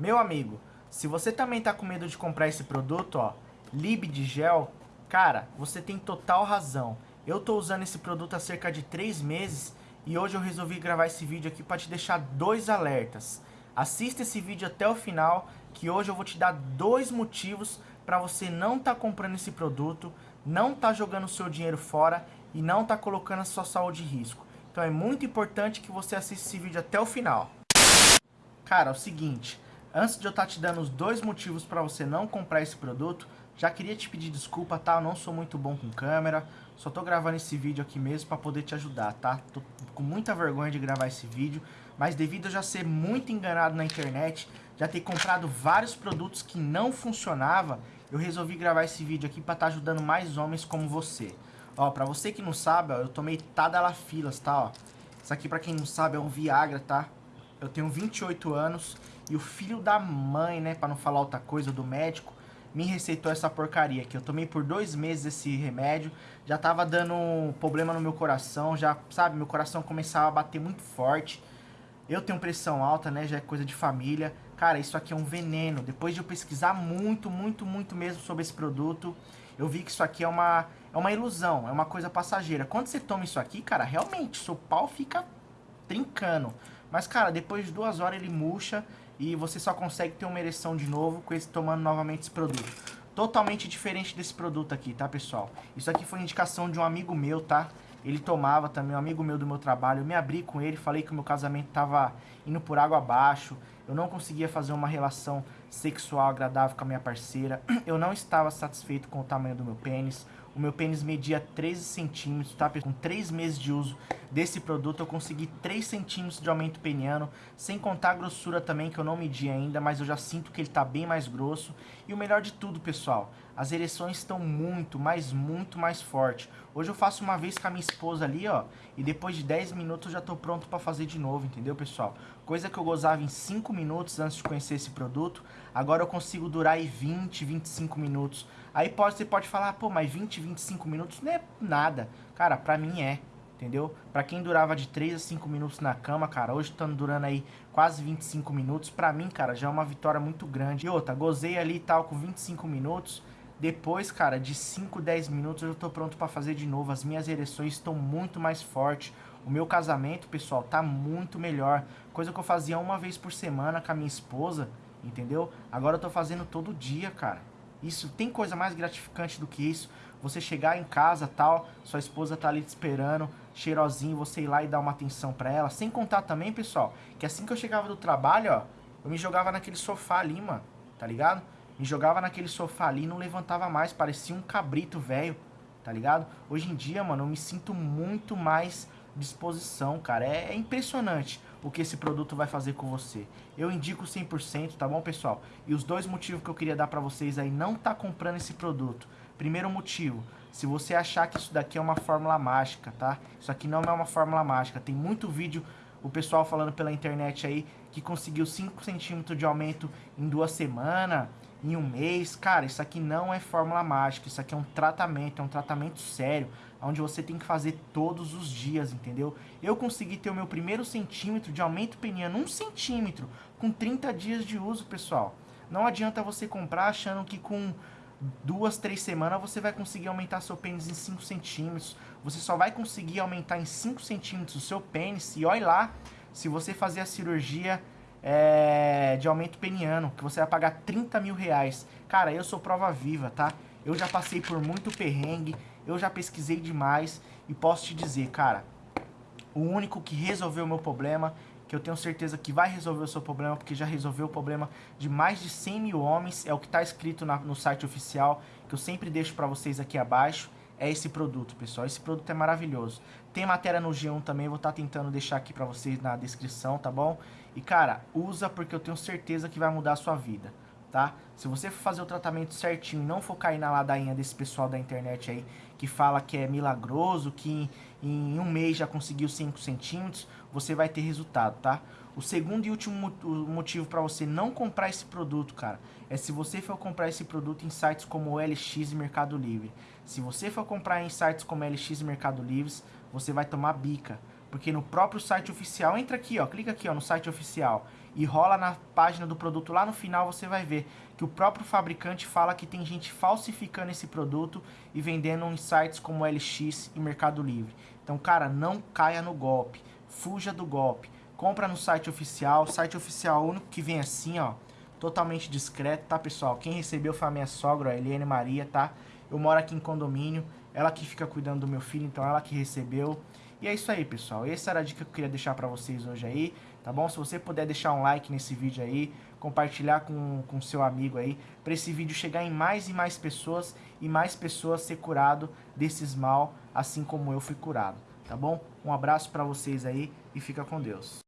Meu amigo, se você também tá com medo de comprar esse produto, ó, Lib de gel, cara, você tem total razão. Eu tô usando esse produto há cerca de 3 meses e hoje eu resolvi gravar esse vídeo aqui para te deixar dois alertas. Assista esse vídeo até o final, que hoje eu vou te dar dois motivos para você não tá comprando esse produto, não tá jogando seu dinheiro fora e não tá colocando a sua saúde em risco. Então é muito importante que você assista esse vídeo até o final. Cara, é o seguinte, antes de eu estar tá te dando os dois motivos para você não comprar esse produto, já queria te pedir desculpa, tá? Eu não sou muito bom com câmera, só tô gravando esse vídeo aqui mesmo para poder te ajudar, tá? Tô com muita vergonha de gravar esse vídeo, mas devido a já ser muito enganado na internet, já ter comprado vários produtos que não funcionava, eu resolvi gravar esse vídeo aqui para estar tá ajudando mais homens como você. Ó, pra você que não sabe, ó, eu tomei Tadalafilas, tá, ó. Isso aqui, pra quem não sabe, é um Viagra, tá? Eu tenho 28 anos e o filho da mãe, né, pra não falar outra coisa, do médico, me receitou essa porcaria aqui. Eu tomei por dois meses esse remédio, já tava dando problema no meu coração, já, sabe, meu coração começava a bater muito forte. Eu tenho pressão alta, né, já é coisa de família. Cara, isso aqui é um veneno. Depois de eu pesquisar muito, muito, muito mesmo sobre esse produto, eu vi que isso aqui é uma, é uma ilusão, é uma coisa passageira. Quando você toma isso aqui, cara, realmente, seu pau fica trincando. Mas, cara, depois de duas horas ele murcha e você só consegue ter uma ereção de novo com esse tomando novamente esse produto. Totalmente diferente desse produto aqui, tá, pessoal? Isso aqui foi indicação de um amigo meu, tá? Ele tomava também, um amigo meu do meu trabalho. Eu me abri com ele, falei que o meu casamento tava indo por água abaixo. Eu não conseguia fazer uma relação sexual agradável com a minha parceira. Eu não estava satisfeito com o tamanho do meu pênis. O meu pênis media 13 centímetros, tá? Com 3 meses de uso desse produto eu consegui 3 centímetros de aumento peniano, sem contar a grossura também que eu não medi ainda, mas eu já sinto que ele tá bem mais grosso. E o melhor de tudo, pessoal, as ereções estão muito, mas muito mais fortes. Hoje eu faço uma vez com a minha esposa ali, ó, e depois de 10 minutos eu já tô pronto para fazer de novo, entendeu, pessoal? Coisa que eu gozava em 5 minutos antes de conhecer esse produto, agora eu consigo durar aí 20, 25 minutos. Aí pode, você pode falar, pô, mas 20, 25 minutos não é nada. Cara, pra mim é, entendeu? Pra quem durava de 3 a 5 minutos na cama, cara, hoje estando durando aí quase 25 minutos, pra mim, cara, já é uma vitória muito grande. E outra, gozei ali e tal com 25 minutos, depois, cara, de 5, 10 minutos eu tô pronto pra fazer de novo. As minhas ereções estão muito mais fortes. O meu casamento, pessoal, tá muito melhor. Coisa que eu fazia uma vez por semana com a minha esposa, entendeu? Agora eu tô fazendo todo dia, cara. Isso tem coisa mais gratificante do que isso. Você chegar em casa, tal, sua esposa tá ali te esperando, cheirosinho, você ir lá e dar uma atenção para ela. Sem contar também, pessoal, que assim que eu chegava do trabalho, ó, eu me jogava naquele sofá ali, mano, tá ligado? Me jogava naquele sofá ali não levantava mais, parecia um cabrito velho, tá ligado? Hoje em dia, mano, eu me sinto muito mais disposição, cara. É, é, impressionante o que esse produto vai fazer com você. Eu indico 100%, tá bom, pessoal? E os dois motivos que eu queria dar pra vocês aí não tá comprando esse produto. Primeiro motivo, se você achar que isso daqui é uma fórmula mágica, tá? Isso aqui não é uma fórmula mágica. Tem muito vídeo, o pessoal falando pela internet aí, que conseguiu 5 centímetros de aumento em duas semanas, em um mês. Cara, isso aqui não é fórmula mágica, isso aqui é um tratamento, é um tratamento sério onde você tem que fazer todos os dias, entendeu? Eu consegui ter o meu primeiro centímetro de aumento peniano, um centímetro, com 30 dias de uso, pessoal. Não adianta você comprar achando que com duas, três semanas você vai conseguir aumentar seu pênis em 5 centímetros. Você só vai conseguir aumentar em 5 centímetros o seu pênis e olha lá, se você fazer a cirurgia é, de aumento peniano, que você vai pagar 30 mil reais. Cara, eu sou prova viva, tá? Eu já passei por muito perrengue, eu já pesquisei demais e posso te dizer, cara, o único que resolveu o meu problema, que eu tenho certeza que vai resolver o seu problema, porque já resolveu o problema de mais de 100 mil homens, é o que está escrito na, no site oficial, que eu sempre deixo para vocês aqui abaixo, é esse produto, pessoal. Esse produto é maravilhoso. Tem matéria no G1 também, vou estar tá tentando deixar aqui para vocês na descrição, tá bom? E, cara, usa porque eu tenho certeza que vai mudar a sua vida tá? Se você for fazer o tratamento certinho não for cair na ladainha desse pessoal da internet aí, que fala que é milagroso, que em, um mês já conseguiu 5 centímetros, você vai ter resultado, tá? O segundo e último motivo para você não comprar esse produto, cara, é se você for comprar esse produto em sites como LX e Mercado Livre. Se você for comprar em sites como LX e Mercado Livre, você vai tomar bica. Porque no próprio site oficial, entra aqui, ó, clica aqui ó, no site oficial e rola na página do produto lá no final, você vai ver que o próprio fabricante fala que tem gente falsificando esse produto e vendendo em sites como LX e Mercado Livre. Então, cara, não caia no golpe, fuja do golpe. Compra no site oficial, site oficial único que vem assim, ó, totalmente discreto, tá, pessoal? Quem recebeu foi a minha sogra, a Eliane Maria, tá? Eu moro aqui em condomínio, ela que fica cuidando do meu filho, então ela que recebeu. E é isso aí, pessoal. Essa era a dica que eu queria deixar pra vocês hoje aí, tá bom? Se você puder deixar um like nesse vídeo aí, compartilhar com, com seu amigo aí, para esse vídeo chegar em mais e mais pessoas e mais pessoas ser curado desses mal, assim como eu fui curado, tá bom? Um abraço para vocês aí e fica com Deus.